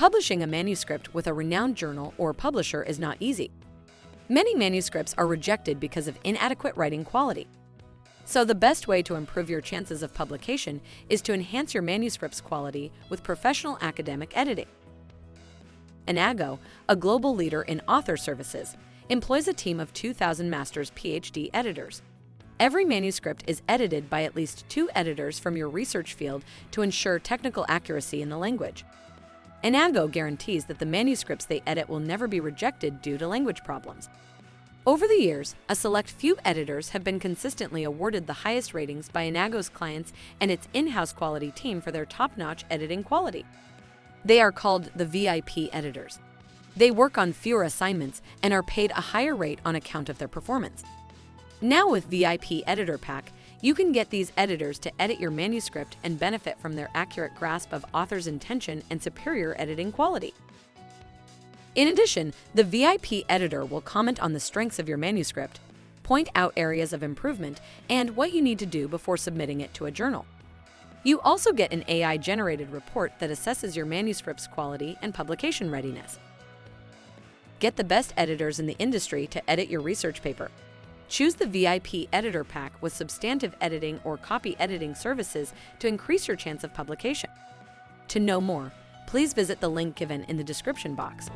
Publishing a manuscript with a renowned journal or publisher is not easy. Many manuscripts are rejected because of inadequate writing quality. So the best way to improve your chances of publication is to enhance your manuscript's quality with professional academic editing. Enago, a global leader in author services, employs a team of 2,000 master's PhD editors. Every manuscript is edited by at least two editors from your research field to ensure technical accuracy in the language. Enago guarantees that the manuscripts they edit will never be rejected due to language problems. Over the years, a select few editors have been consistently awarded the highest ratings by Enago's clients and its in-house quality team for their top-notch editing quality. They are called the VIP editors. They work on fewer assignments and are paid a higher rate on account of their performance. Now with VIP Editor Pack, you can get these editors to edit your manuscript and benefit from their accurate grasp of author's intention and superior editing quality. In addition, the VIP editor will comment on the strengths of your manuscript, point out areas of improvement, and what you need to do before submitting it to a journal. You also get an AI-generated report that assesses your manuscript's quality and publication readiness. Get the best editors in the industry to edit your research paper. Choose the VIP Editor Pack with substantive editing or copy editing services to increase your chance of publication. To know more, please visit the link given in the description box.